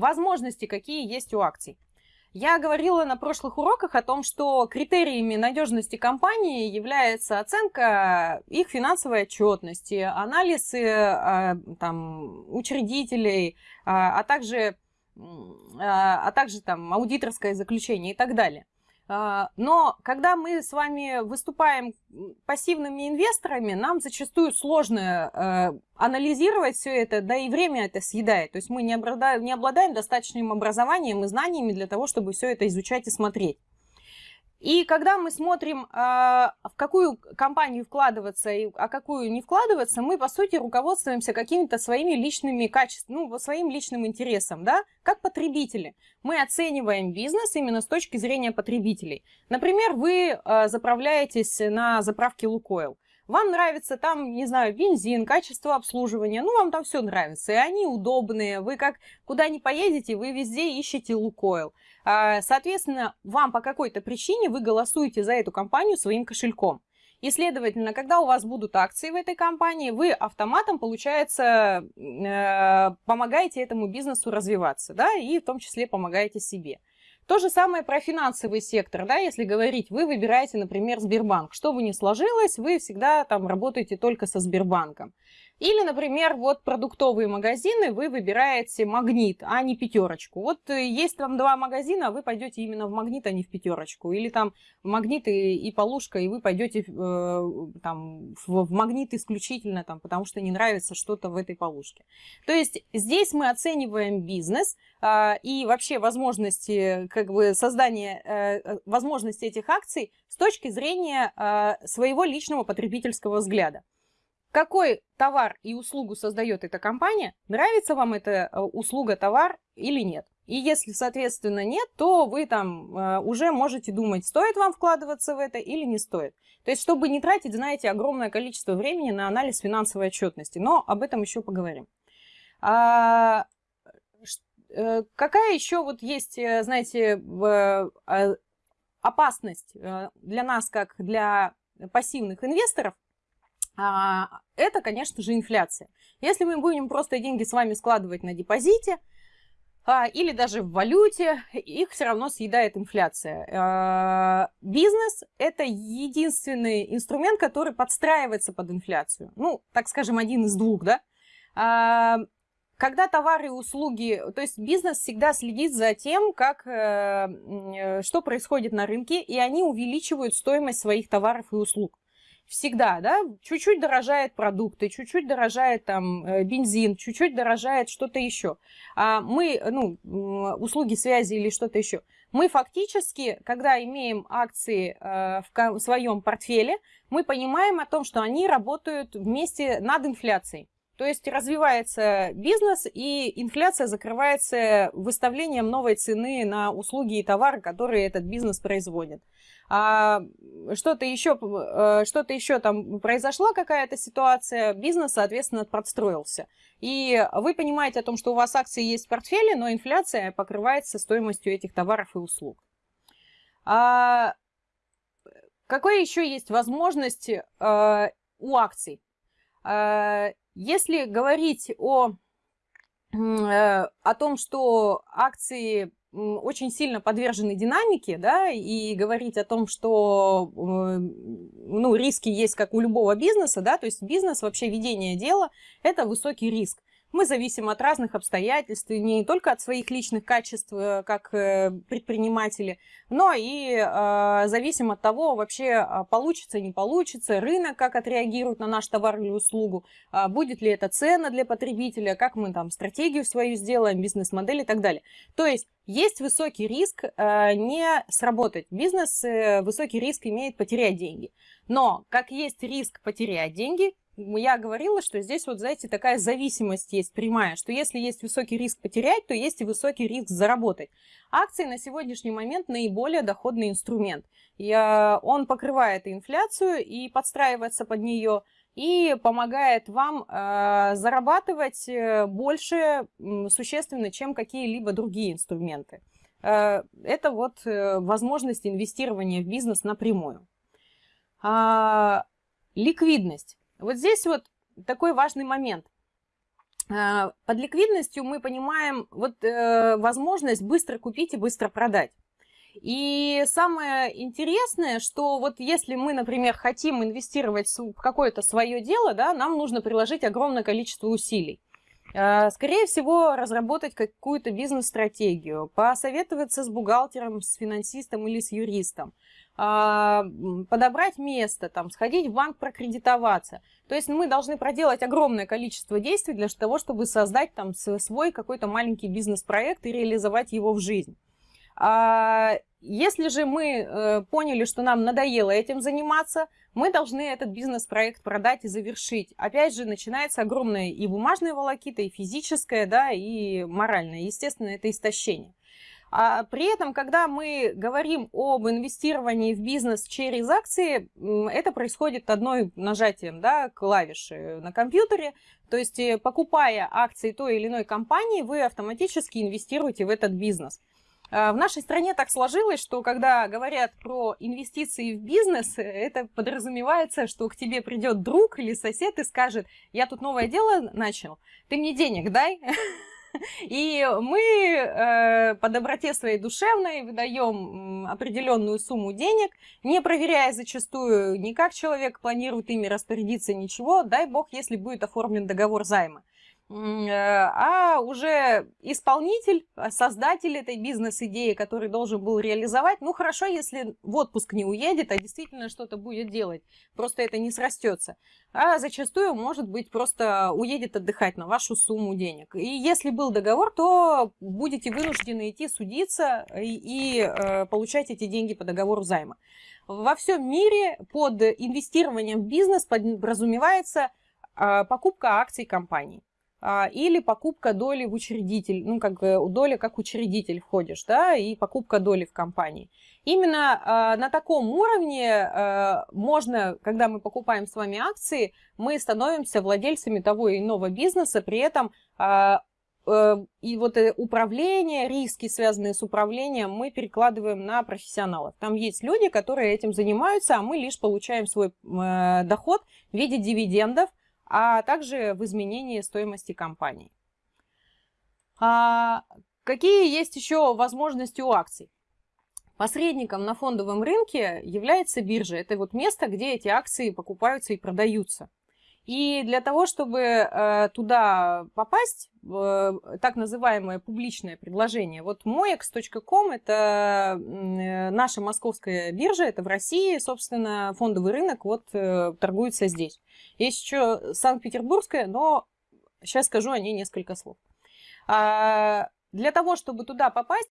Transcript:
возможности, какие есть у акций. Я говорила на прошлых уроках о том, что критериями надежности компании является оценка их финансовой отчетности, анализ э, там, учредителей, а также, а также там, аудиторское заключение и так далее. А, но когда мы с вами выступаем пассивными инвесторами, нам зачастую сложно э, анализировать все это, да и время это съедает. То есть мы не обладаем, не обладаем достаточным образованием и знаниями для того, чтобы все это изучать и смотреть. И когда мы смотрим, а, в какую компанию вкладываться, а какую не вкладываться, мы, по сути, руководствуемся какими-то своими личными качествами, ну, своим личным интересом, да, как потребители. Мы оцениваем бизнес именно с точки зрения потребителей. Например, вы а, заправляетесь на заправке Лукойл. Вам нравится там, не знаю, бензин, качество обслуживания, ну, вам там все нравится, и они удобные, вы как куда ни поедете, вы везде ищете Лукойл. А, соответственно, вам по какой-то причине вы голосуете за эту компанию своим кошельком. И, следовательно, когда у вас будут акции в этой компании, вы автоматом, получается, э, помогаете этому бизнесу развиваться, да, и в том числе помогаете себе. То же самое про финансовый сектор, да, если говорить, вы выбираете, например, Сбербанк. Что бы ни сложилось, вы всегда там работаете только со Сбербанком. Или, например, вот продуктовые магазины, вы выбираете магнит, а не пятерочку. Вот э, есть там два магазина, а вы пойдете именно в магнит, а не в пятерочку. Или там магнит и, и полушка, и вы пойдете э, там, в, в магнит исключительно, там, потому что не нравится что-то в этой полушке. То есть здесь мы оцениваем бизнес э, и вообще возможности как бы, создания э, возможности этих акций с точки зрения э, своего личного потребительского взгляда какой товар и услугу создает эта компания, нравится вам эта э, услуга, товар или нет. И если, соответственно, нет, то вы там э, уже можете думать, стоит вам вкладываться в это или не стоит. То есть, чтобы не тратить, знаете, огромное количество времени на анализ финансовой отчетности. Но об этом еще поговорим. А, э, какая еще вот есть, знаете, опасность для нас, как для пассивных инвесторов – это, конечно же, инфляция. Если мы будем просто деньги с вами складывать на депозите, а, или даже в валюте, их все равно съедает инфляция. А, бизнес – это единственный инструмент, который подстраивается под инфляцию. Ну, так скажем, один из двух, да? Когда товары и услуги, то есть бизнес всегда следит за тем, как, э, э, что происходит на рынке, и они увеличивают стоимость своих товаров и услуг всегда, да, чуть-чуть дорожает продукты, чуть-чуть дорожает там э, бензин, чуть-чуть дорожает что-то еще. А мы, ну, услуги связи или что-то еще. Мы фактически, когда имеем акции э, в своем портфеле, мы понимаем о том, что они работают вместе над инфляцией. То есть развивается бизнес, и инфляция закрывается выставлением новой цены на услуги и товары, которые этот бизнес производит а что-то еще, э, что-то еще там произошла какая-то ситуация, бизнес, соответственно, подстроился. И вы понимаете о том, что у вас акции есть в портфеле, но инфляция покрывается стоимостью этих товаров и услуг. А какой еще есть возможность э, у акций? Если говорить о, э, о том, что акции очень сильно подвержены динамике, да, и говорить о том, что, э, ну, риски есть как у любого бизнеса, да, то есть бизнес, вообще ведение дела – это высокий риск. Мы зависим от разных обстоятельств, не только от своих личных качеств, э, как э, предприниматели, но и э, зависим от того, вообще а, получится, не получится, рынок как отреагирует на наш товар или услугу, а будет ли это цена для потребителя, как мы там стратегию свою сделаем, бизнес-модель и так далее. То есть есть высокий риск не сработать. Бизнес высокий риск имеет потерять деньги. Но как есть риск потерять деньги, я говорила, что здесь вот, знаете, такая зависимость есть прямая, что если есть высокий риск потерять, то есть и высокий риск заработать. Акции на сегодняшний момент наиболее доходный инструмент. И, он покрывает инфляцию и подстраивается под нее, и помогает вам э, зарабатывать э, больше существенно, чем какие-либо другие инструменты. Э, это вот э, возможность инвестирования в бизнес напрямую. А, ликвидность. Вот здесь вот такой важный момент. Под ликвидностью мы понимаем вот возможность быстро купить и быстро продать. И самое интересное, что вот если мы, например, хотим инвестировать в какое-то свое дело, да, нам нужно приложить огромное количество усилий. А, скорее всего, разработать какую-то бизнес-стратегию, посоветоваться с бухгалтером, с финансистом или с юристом, а, подобрать место, там, сходить в банк, прокредитоваться. То есть мы должны проделать огромное количество действий для того, чтобы создать там свой какой-то маленький бизнес-проект и реализовать его в жизнь. А, если же мы э, поняли, что нам надоело этим заниматься, мы должны этот бизнес-проект продать и завершить. Опять же, начинается огромная и бумажная волокита, и физическая, да, и моральная. Естественно, это истощение. А при этом, когда мы говорим об инвестировании в бизнес через акции, это происходит одной нажатием да, клавиши на компьютере. То есть, э, покупая акции той или иной компании, вы автоматически инвестируете в этот бизнес. А, в нашей стране так сложилось, что когда говорят про инвестиции в бизнес, это подразумевается, что к тебе придет друг или сосед и скажет, я тут новое дело начал, ты мне денег дай. И мы э, по доброте своей душевной выдаем определенную сумму денег, не проверяя зачастую ни как человек планирует ими распорядиться, ничего, дай бог, если будет оформлен договор займа. Э, а уже исполнитель, а, создатель этой бизнес-идеи, который должен был реализовать, ну хорошо, если в отпуск не уедет, а действительно что-то будет делать, просто это не срастется. А зачастую, может быть, просто уедет отдыхать на вашу сумму денег. И если был договор, то будете вынуждены идти судиться и, и э, получать эти деньги по договору займа. Во всем мире под инвестированием в бизнес подразумевается э, покупка акций компании. А, или покупка доли в учредитель, ну, как бы доля как учредитель входишь, да, и покупка доли в компании. Именно э, на таком уровне э, можно, когда мы покупаем с вами акции, мы становимся владельцами того или иного бизнеса, при этом э, э, и вот управление, риски, связанные с управлением, мы перекладываем на профессионалов. Там есть люди, которые этим занимаются, а мы лишь получаем свой э, доход в виде дивидендов, а также в изменении стоимости компании. А какие есть еще возможности у акций? Посредником на фондовом рынке является биржа. Это вот место, где эти акции покупаются и продаются. И для того, чтобы э, туда попасть, э, так называемое публичное предложение, вот moex.com это э, наша московская биржа, это в России, собственно, фондовый рынок вот торгуется здесь. Есть еще Санкт-Петербургская, но сейчас скажу о ней несколько слов. А, для того, чтобы туда попасть...